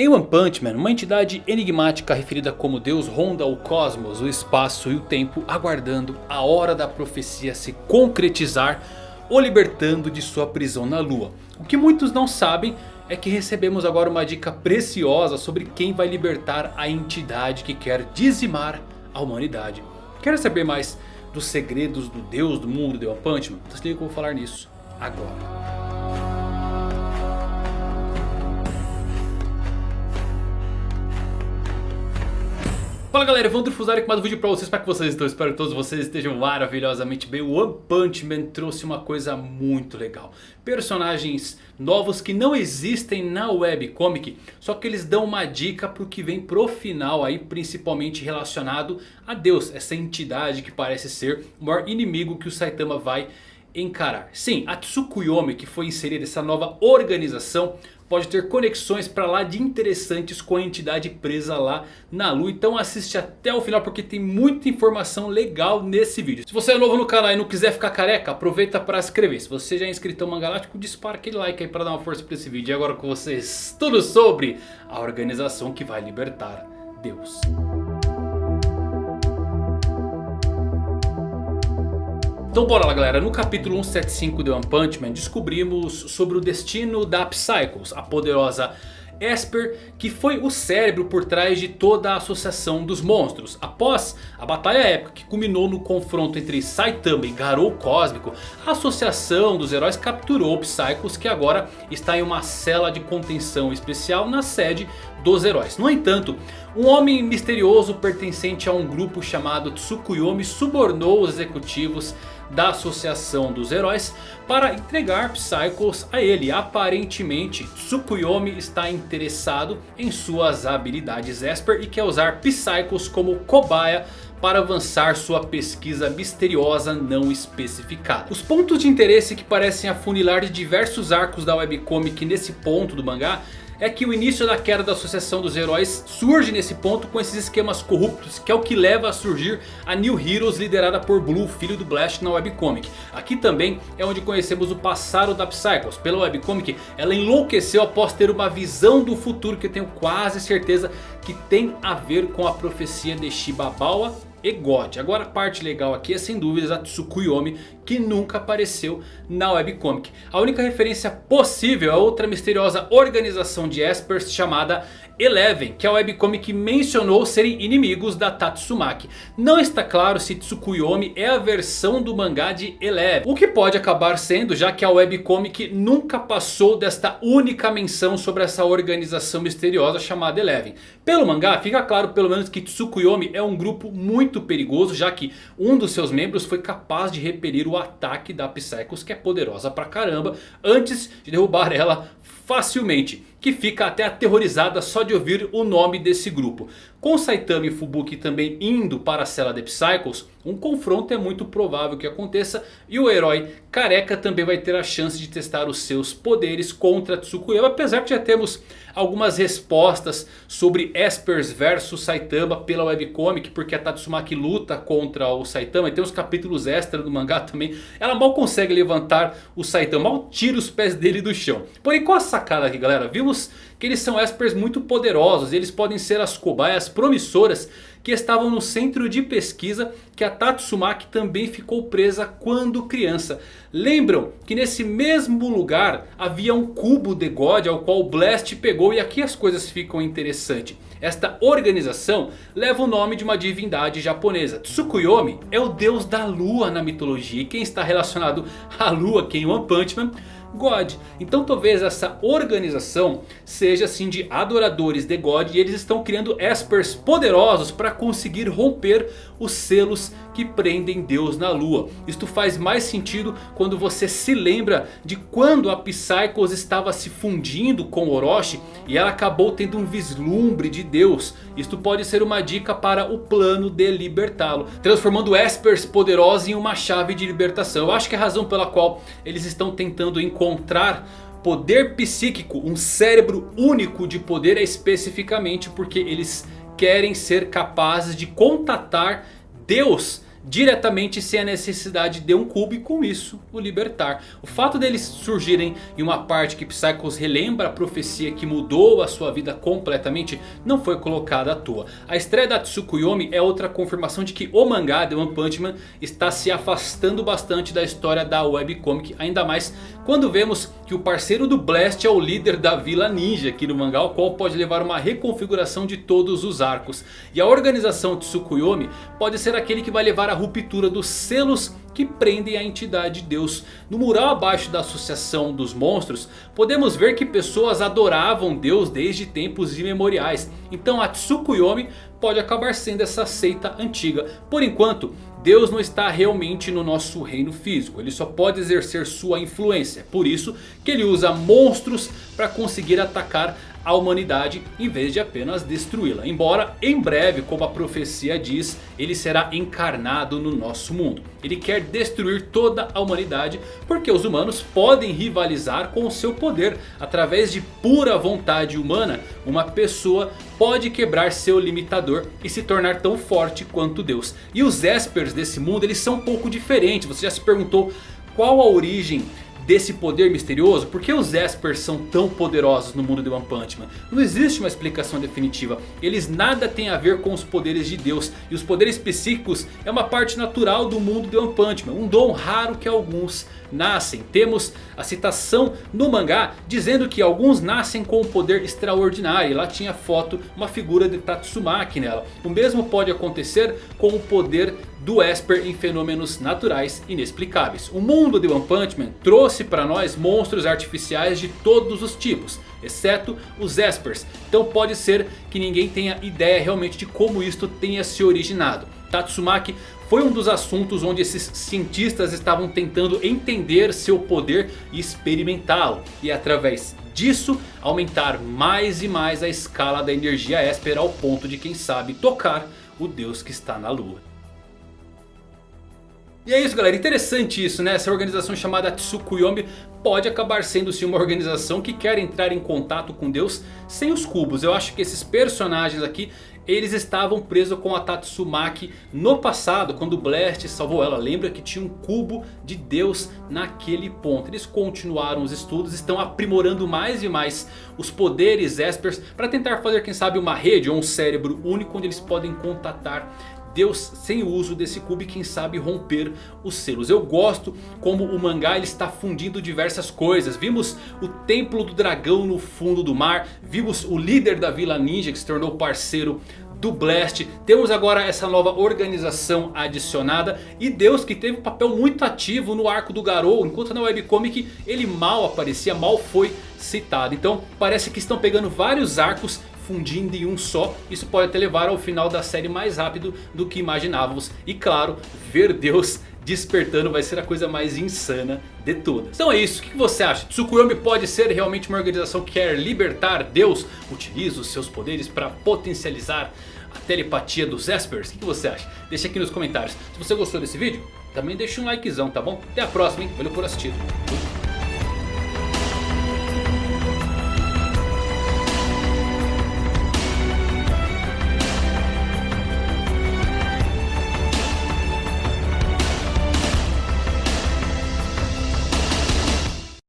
Em One Punch Man, uma entidade enigmática referida como Deus ronda o cosmos, o espaço e o tempo aguardando a hora da profecia se concretizar o libertando de sua prisão na lua. O que muitos não sabem é que recebemos agora uma dica preciosa sobre quem vai libertar a entidade que quer dizimar a humanidade. Quer saber mais dos segredos do Deus do mundo de One Punch Man? Então se liga que eu vou falar nisso agora. Fala galera, Evandro Fusari com mais um vídeo pra vocês, para que vocês estão? Espero que todos vocês estejam maravilhosamente bem. O One Punch Man trouxe uma coisa muito legal. Personagens novos que não existem na webcomic, só que eles dão uma dica pro que vem pro final aí, principalmente relacionado a Deus. Essa entidade que parece ser o maior inimigo que o Saitama vai encarar. Sim, a Tsukuyomi que foi inserida essa nova organização pode ter conexões para lá de interessantes com a entidade presa lá na lua. Então assiste até o final porque tem muita informação legal nesse vídeo. Se você é novo no canal e não quiser ficar careca, aproveita para se inscrever. Se você já é inscrito ao Mangalático, dispara aquele like aí para dar uma força para esse vídeo. E agora com vocês, tudo sobre a organização que vai libertar Deus. Então bora lá galera, no capítulo 175 de One Punch Man descobrimos sobre o destino da Psychos, a poderosa Esper, que foi o cérebro por trás de toda a associação dos monstros. Após a batalha épica que culminou no confronto entre Saitama e Garou Cósmico, a associação dos heróis capturou Psychos que agora está em uma cela de contenção especial na sede dos heróis. No entanto, um homem misterioso pertencente a um grupo chamado Tsukuyomi subornou os executivos da Associação dos Heróis para entregar Psychos a ele. Aparentemente Tsukuyomi está interessado em suas habilidades Esper e quer usar Psychos como cobaia para avançar sua pesquisa misteriosa não especificada. Os pontos de interesse que parecem afunilar diversos arcos da webcomic nesse ponto do mangá é que o início da queda da Associação dos Heróis surge nesse ponto com esses esquemas corruptos. Que é o que leva a surgir a New Heroes liderada por Blue, filho do Blast na webcomic. Aqui também é onde conhecemos o passado da Psychos. Pela webcomic ela enlouqueceu após ter uma visão do futuro que eu tenho quase certeza que tem a ver com a profecia de Shibabawa e God. Agora a parte legal aqui é sem dúvidas a Tsukuyomi que nunca apareceu na webcomic. A única referência possível é outra misteriosa organização de Espers chamada Eleven, que a webcomic mencionou serem inimigos da Tatsumaki. Não está claro se Tsukuyomi é a versão do mangá de Eleven. O que pode acabar sendo, já que a webcomic nunca passou desta única menção sobre essa organização misteriosa chamada Eleven. Pelo mangá fica claro pelo menos que Tsukuyomi é um grupo muito perigoso, já que um dos seus membros foi capaz de repelir o ataque da Psychos, que é poderosa pra caramba, antes de derrubar ela facilmente que fica até aterrorizada só de ouvir o nome desse grupo. Com Saitama e Fubuki também indo para a cela de Psychos, um confronto é muito provável que aconteça. E o herói careca também vai ter a chance de testar os seus poderes contra Tsukuyomi. Apesar que já temos algumas respostas sobre Espers versus Saitama pela webcomic. Porque a Tatsumaki luta contra o Saitama. E tem uns capítulos extra do mangá também. Ela mal consegue levantar o Saitama. Mal tira os pés dele do chão. Porém qual a sacada aqui galera? Vimos que eles são espers muito poderosos. Eles podem ser as cobaias promissoras que estavam no centro de pesquisa que a Tatsumaki também ficou presa quando criança. Lembram que nesse mesmo lugar havia um cubo de God ao qual Blast pegou e aqui as coisas ficam interessantes. Esta organização leva o nome de uma divindade japonesa. Tsukuyomi é o deus da lua na mitologia. E quem está relacionado à lua aqui em One Punch Man God. Então talvez essa organização seja assim de adoradores de God. E eles estão criando espers poderosos para conseguir romper os selos que prendem Deus na lua. Isto faz mais sentido quando você se lembra de quando a Psychos estava se fundindo com Orochi. E ela acabou tendo um vislumbre de Deus. Isto pode ser uma dica para o plano de libertá-lo. Transformando espers poderosos em uma chave de libertação. Eu acho que é a razão pela qual eles estão tentando encontrar poder psíquico, um cérebro único de poder é especificamente porque eles querem ser capazes de contatar Deus diretamente sem a necessidade de um cubo e com isso o libertar. O fato deles surgirem em uma parte que Psychos relembra a profecia que mudou a sua vida completamente não foi colocada à toa. A estreia da Tsukuyomi é outra confirmação de que o mangá The One Punch Man está se afastando bastante da história da webcomic. Ainda mais quando vemos que o parceiro do Blast é o líder da Vila Ninja aqui no mangá. O qual pode levar uma reconfiguração de todos os arcos. E a organização Tsukuyomi pode ser aquele que vai levar a ruptura dos selos que prendem a entidade de Deus. No mural abaixo da associação dos monstros, podemos ver que pessoas adoravam Deus desde tempos imemoriais. Então a Tsukuyomi pode acabar sendo essa seita antiga. Por enquanto, Deus não está realmente no nosso reino físico. Ele só pode exercer sua influência. Por isso que ele usa monstros para conseguir atacar a humanidade em vez de apenas destruí-la. Embora em breve, como a profecia diz, ele será encarnado no nosso mundo. Ele quer destruir toda a humanidade porque os humanos podem rivalizar com o seu poder. Através de pura vontade humana, uma pessoa pode quebrar seu limitador e se tornar tão forte quanto Deus. E os Espers desse mundo eles são um pouco diferentes. Você já se perguntou qual a origem desse poder misterioso? Por que os Espers são tão poderosos no mundo de One Punch Man? Não existe uma explicação definitiva. Eles nada têm a ver com os poderes de Deus. E os poderes psíquicos é uma parte natural do mundo de One Punch Man. Um dom raro que alguns nascem. Temos a citação no mangá dizendo que alguns nascem com um poder extraordinário. E lá tinha foto, uma figura de Tatsumaki nela. O mesmo pode acontecer com o poder do Esper em fenômenos naturais inexplicáveis. O mundo de One Punch Man trouxe para nós monstros artificiais de todos os tipos. Exceto os Espers. Então pode ser que ninguém tenha ideia realmente de como isto tenha se originado. Tatsumaki foi um dos assuntos onde esses cientistas estavam tentando entender seu poder e experimentá-lo. E através disso aumentar mais e mais a escala da energia Esper ao ponto de quem sabe tocar o deus que está na lua. E é isso galera, interessante isso né, essa organização chamada Tsukuyomi pode acabar sendo sim uma organização que quer entrar em contato com Deus sem os cubos. Eu acho que esses personagens aqui, eles estavam presos com a Tatsumaki no passado, quando Blast salvou ela. Lembra que tinha um cubo de Deus naquele ponto. Eles continuaram os estudos, estão aprimorando mais e mais os poderes Espers para tentar fazer quem sabe uma rede ou um cérebro único onde eles podem contatar Deus sem o uso desse cubo e quem sabe romper os selos. Eu gosto como o mangá ele está fundindo diversas coisas. Vimos o templo do dragão no fundo do mar. Vimos o líder da vila ninja que se tornou parceiro do Blast. Temos agora essa nova organização adicionada. E Deus que teve um papel muito ativo no arco do Garou. Enquanto na webcomic ele mal aparecia, mal foi citado. Então parece que estão pegando vários arcos fundindo em um só. Isso pode até levar ao final da série mais rápido do que imaginávamos. E claro, ver Deus despertando vai ser a coisa mais insana de todas. Então é isso, o que você acha? Tsukuyomi pode ser realmente uma organização que quer libertar Deus? Utiliza os seus poderes para potencializar a telepatia dos Espers? O que você acha? Deixa aqui nos comentários. Se você gostou desse vídeo, também deixa um likezão, tá bom? Até a próxima, hein? Valeu por assistir.